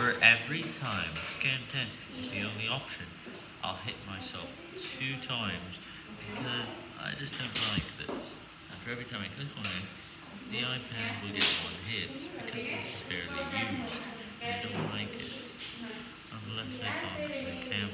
For every time scan test is the only option, I'll hit myself two times because I just don't like this. And for every time I click on it, the iPad will get one hit because this is barely used. I don't like it unless it's on the camera.